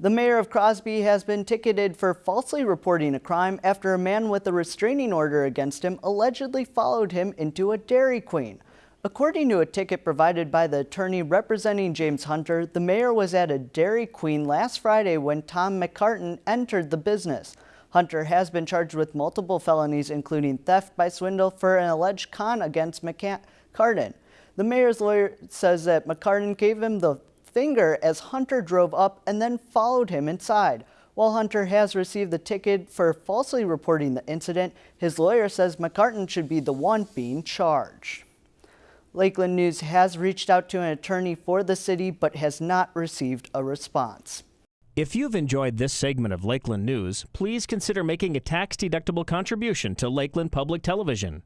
The mayor of Crosby has been ticketed for falsely reporting a crime after a man with a restraining order against him allegedly followed him into a Dairy Queen. According to a ticket provided by the attorney representing James Hunter, the mayor was at a Dairy Queen last Friday when Tom McCartan entered the business. Hunter has been charged with multiple felonies, including theft by swindle for an alleged con against McCartan. The mayor's lawyer says that McCartan gave him the finger as Hunter drove up and then followed him inside. While Hunter has received the ticket for falsely reporting the incident, his lawyer says McCartan should be the one being charged. Lakeland News has reached out to an attorney for the city but has not received a response. If you've enjoyed this segment of Lakeland News, please consider making a tax-deductible contribution to Lakeland Public Television.